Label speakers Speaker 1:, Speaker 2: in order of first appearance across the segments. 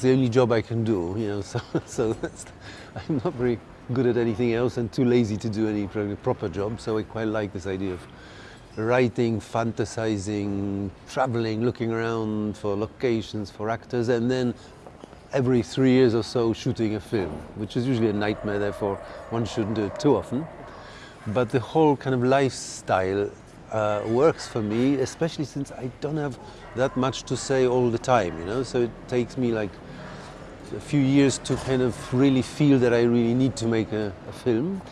Speaker 1: It's the only job I can do, you know, so, so I'm not very good at anything else and too lazy to do any proper job, so I quite like this idea of writing, fantasizing, traveling, looking around for locations, for actors, and then every three years or so shooting a film, which is usually a nightmare, therefore one shouldn't do it too often. But the whole kind of lifestyle uh, works for me, especially since I don't have that much to say all the time, you know, so it takes me like a few years to kind of really feel that I really need to make a, a film.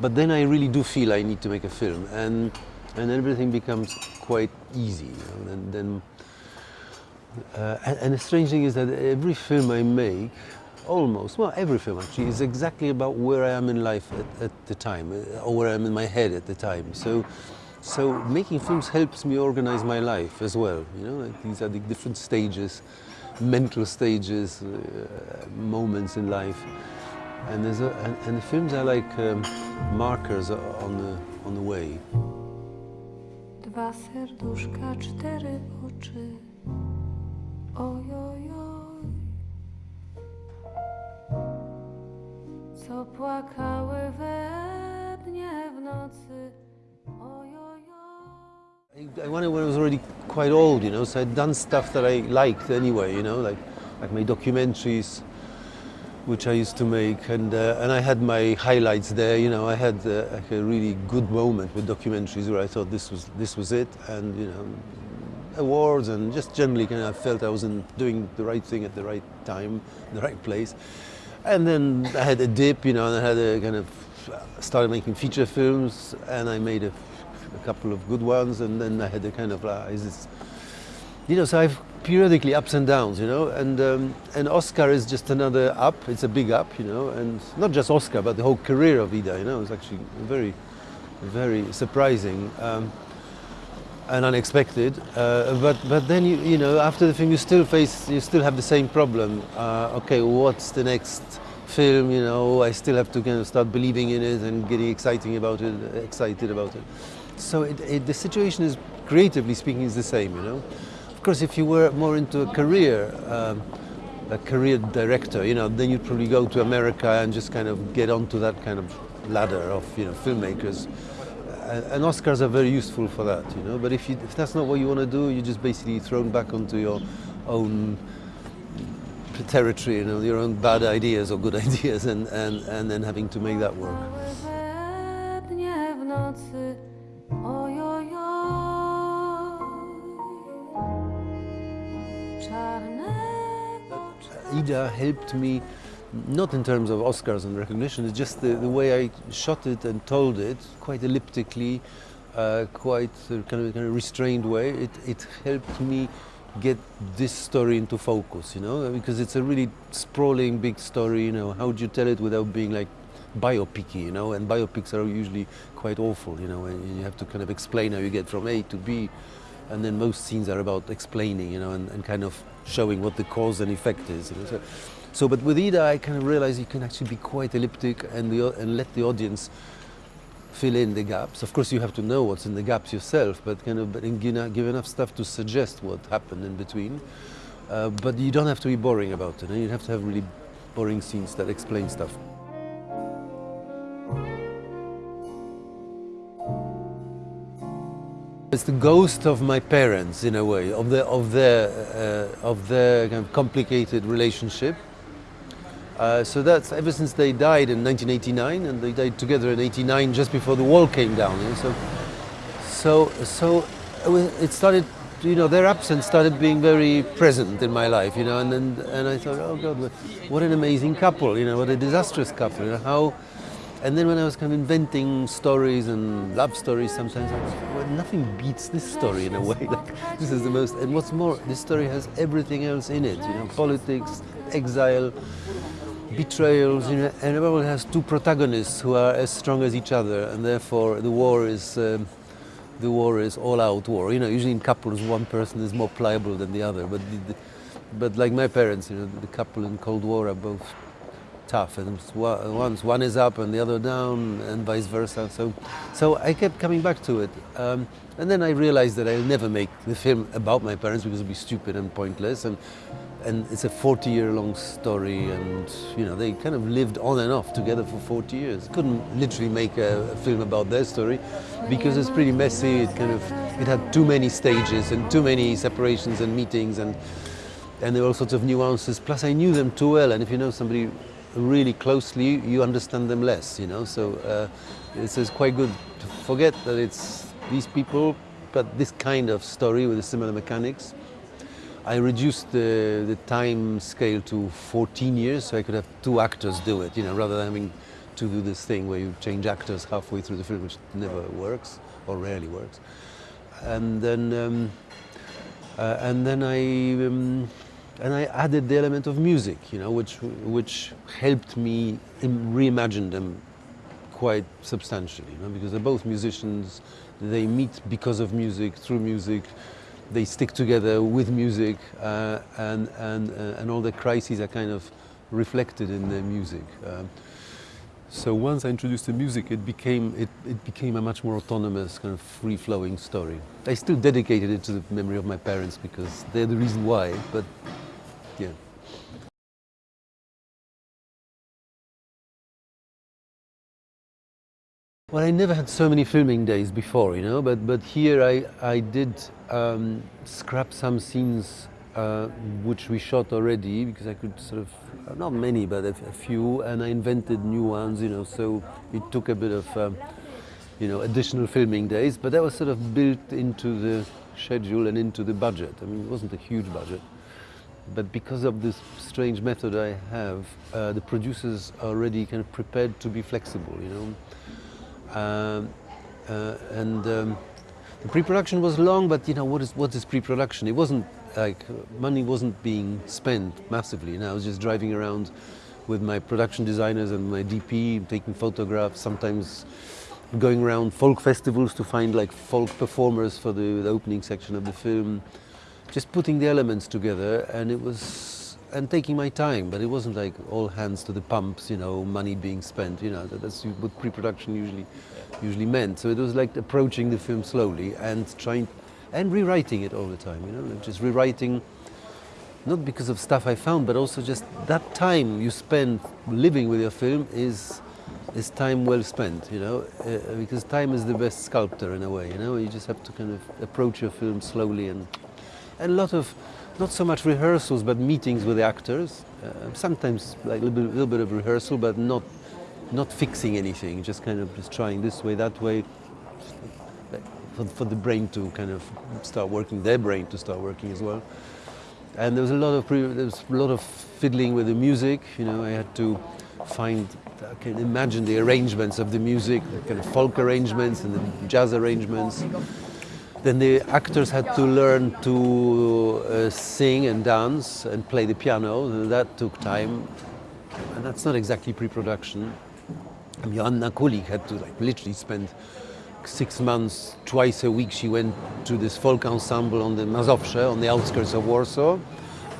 Speaker 1: But then I really do feel I need to make a film. And and everything becomes quite easy. You know? and then, uh, and, the strange thing is that every film I make, almost, well, every film actually, is exactly about where I am in life at, at the time, uh, or where I am in my head at the time. So, so making films helps me organize my life as well. You know, like these are the different stages, mental stages, uh, moments in life. And, there's a, and, and the films are like um, markers on the, on the way.
Speaker 2: Dwa serduszka, cztery oczy. Co płakały we dnie w nocy.
Speaker 1: I wonder when I was already quite old, you know, so I'd done stuff that I liked anyway, you know, like, like my documentaries, which I used to make, and uh, and I had my highlights there. You know, I had uh, like a really good moment with documentaries where I thought this was this was it, and you know, awards and just generally kind of felt I was in doing the right thing at the right time, the right place. And then I had a dip, you know, and I had a kind of started making feature films, and I made a, a couple of good ones, and then I had a kind of like, is this you know, so I've periodically ups and downs, you know, and um, and Oscar is just another up. It's a big up, you know, and not just Oscar, but the whole career of Ida, you know, it's actually very, very surprising um, and unexpected. Uh, but but then you you know after the film you still face you still have the same problem. Uh, okay, what's the next film? You know, I still have to kind of start believing in it and getting exciting about it, excited about it. So it, it, the situation is creatively speaking is the same, you know. Of course, if you were more into a career, um, a career director, you know, then you'd probably go to America and just kind of get onto that kind of ladder of, you know, filmmakers. And Oscars are very useful for that, you know. But if, you, if that's not what you want to do, you're just basically thrown back onto your own territory, you know, your own bad ideas or good ideas, and, and, and then having to make that work. Ida helped me, not in terms of Oscars and recognition, it's just the, the way I shot it and told it, quite elliptically, uh, quite uh, kind, of, kind of restrained way. It, it helped me get this story into focus, you know, because it's a really sprawling, big story, you know, how do you tell it without being like biopicy, you know, and biopics are usually quite awful, you know, and you have to kind of explain how you get from A to B, and then most scenes are about explaining, you know, and, and kind of showing what the cause and effect is. So, so, but with Ida, I kind of realized you can actually be quite elliptic and, the, and let the audience fill in the gaps. Of course, you have to know what's in the gaps yourself, but kind of but give, enough stuff to suggest what happened in between. Uh, but you don't have to be boring about it. And you have to have really boring scenes that explain stuff. It's the ghost of my parents, in a way, of their of their uh, of their kind of complicated relationship. Uh, so that's ever since they died in 1989, and they died together in '89, just before the wall came down. You know? So, so so it started, you know, their absence started being very present in my life, you know, and and, and I thought, oh God, what an amazing couple, you know, what a disastrous couple, you know, how and then when I was kind of inventing stories and love stories, sometimes I was, well, nothing beats this story in a way. Like, this is the most, and what's more, this story has everything else in it. You know, politics, exile, betrayals. You know, and everyone has two protagonists who are as strong as each other, and therefore the war is. Um, the war is all-out war. You know, usually in couples, one person is more pliable than the other. But, the, but like my parents, you know, the couple in Cold War are both tough, and once one is up and the other down, and vice versa. So, so I kept coming back to it, um, and then I realized that I'll never make the film about my parents because it'd be stupid and pointless, and and it's a 40-year-long story, and you know they kind of lived on and off together for 40 years. Couldn't literally make a, a film about their story because it's pretty messy. It kind of it had too many stages and too many separations and meetings and and there were all sorts of nuances. Plus, I knew them too well, and if you know somebody really closely, you understand them less. You know, so uh, it's, it's quite good to forget that it's these people, but this kind of story with similar mechanics. I reduced the, the time scale to 14 years, so I could have two actors do it. You know, rather than having to do this thing where you change actors halfway through the film, which never works or rarely works. And then, um, uh, and then I. Um, and I added the element of music, you know, which which helped me reimagine them quite substantially, you know, because they're both musicians. They meet because of music, through music. They stick together with music, uh, and and uh, and all the crises are kind of reflected in their music. Um, so once I introduced the music, it became it, it became a much more autonomous, kind of free-flowing story. I still dedicated it to the memory of my parents because they're the reason why, but Well, I never had so many filming days before, you know, but, but here I, I did um, scrap some scenes uh, which we shot already because I could sort of, not many, but a, a, few, and I invented new ones, you know, so it took a bit of, um, you know, additional filming days, but that was sort of built into the schedule and into the budget. I mean, it wasn't a huge budget. But because of this strange method I have, uh, the producers are already kind of prepared to be flexible, you know. Um, uh, and um, the pre-production was long, but you know what is what is pre-production? It wasn't like money wasn't being spent massively. You know, I was just driving around with my production designers and my DP, taking photographs. Sometimes going around folk festivals to find like folk performers for the, the opening section of the film just putting the elements together and it was and taking my time but it wasn't like all hands to the pumps you know money being spent you know that's what pre-production usually usually meant. So it was like approaching the film slowly and trying and rewriting it all the time you know just rewriting not because of stuff I found but also just that time you spend living with your film is is time well spent you know uh, because time is the best sculptor in a way you know you just have to kind of approach your film slowly and and a lot of, not so much rehearsals, but meetings with the actors. Uh, sometimes like a little bit, little bit of rehearsal, but not, not fixing anything, just kind of just trying this way, that way, for, for the brain to kind of start working, their brain to start working as well. And there was a lot of there was a lot of fiddling with the music. You know, I had to find, I can imagine the arrangements of the music, the kind of folk arrangements and the jazz arrangements. Then the actors had to learn to uh, sing and dance and play the piano. And that took time, and that's not exactly pre-production. Joanna Kulig had to like literally spend six months, twice a week. She went to this folk ensemble on the Mazowsze, on the outskirts of Warsaw,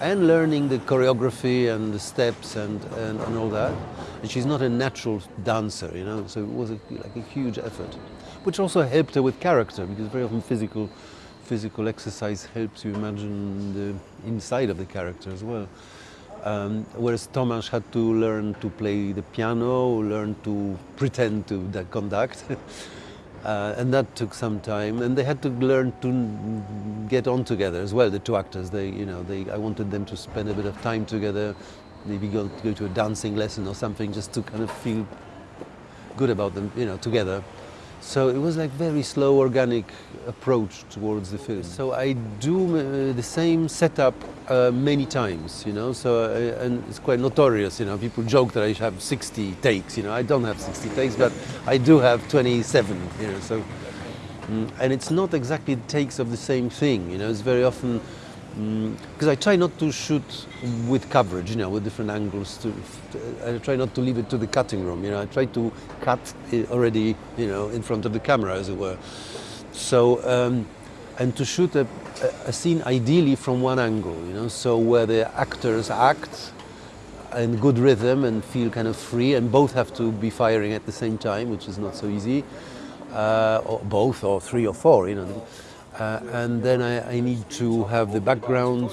Speaker 1: and learning the choreography and the steps and, and, and all that. And she's not a natural dancer, you know, so it was a, like a huge effort which also helped her with character because very often physical physical exercise helps you imagine the inside of the character as well. Um, whereas Tomasz had to learn to play the piano, learn to pretend to conduct. uh, and that took some time. And they had to learn to get on together as well, the two actors. They, you know, they, I wanted them to spend a bit of time together, maybe go, go to a dancing lesson or something just to kind of feel good about them, you know, together. So it was like very slow, organic approach towards the film. So I do uh, the same setup uh, many times, you know. So uh, and it's quite notorious, you know. People joke that I have 60 takes, you know. I don't have 60 takes, but I do have 27, you know. So mm, and it's not exactly takes of the same thing, you know. It's very often because I try not to shoot with coverage, you know, with different angles. To, to, I try not to leave it to the cutting room, you know. I try to cut already, you know, in front of the camera, as it were. So, um, and to shoot a, a, scene ideally from one angle, you know, so where the actors act in good rhythm and feel kind of free, and both have to be firing at the same time, which is not so easy, uh, or both, or three or four, you know. Uh, and then I, I need to have the background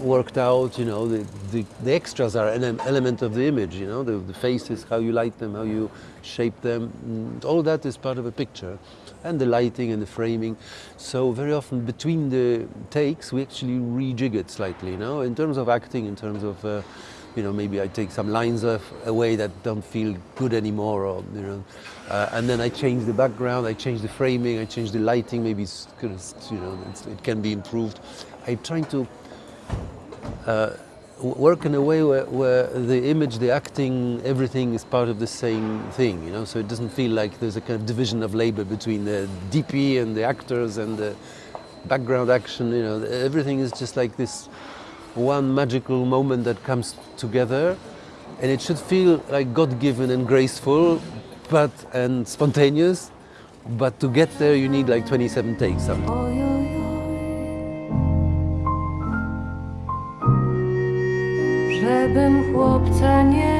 Speaker 1: worked out, you know, the, the, the extras are an element of the image, you know, the, the faces, how you light them, how you shape them, mm, all that is part of a picture. And the lighting and the framing. So very often between the takes, we actually rejig it slightly, you know, in terms of acting, in terms of, uh, you know, maybe I take some lines off, away that don't feel good anymore, or you know, uh, and then I change the background, I change the framing, I change the lighting. Maybe it's, you know, it can be improved. I'm trying to uh, work in a way where, where the image, the acting, everything is part of the same thing, you know. So it doesn't feel like there's a kind of division of labor between the DP and the actors and the background action. You know, everything is just like this one magical moment that comes together, and it should feel like God-given and graceful, but and spontaneous. But to get there, you need like 27 takes.
Speaker 2: Oj. Żebym chłopca nie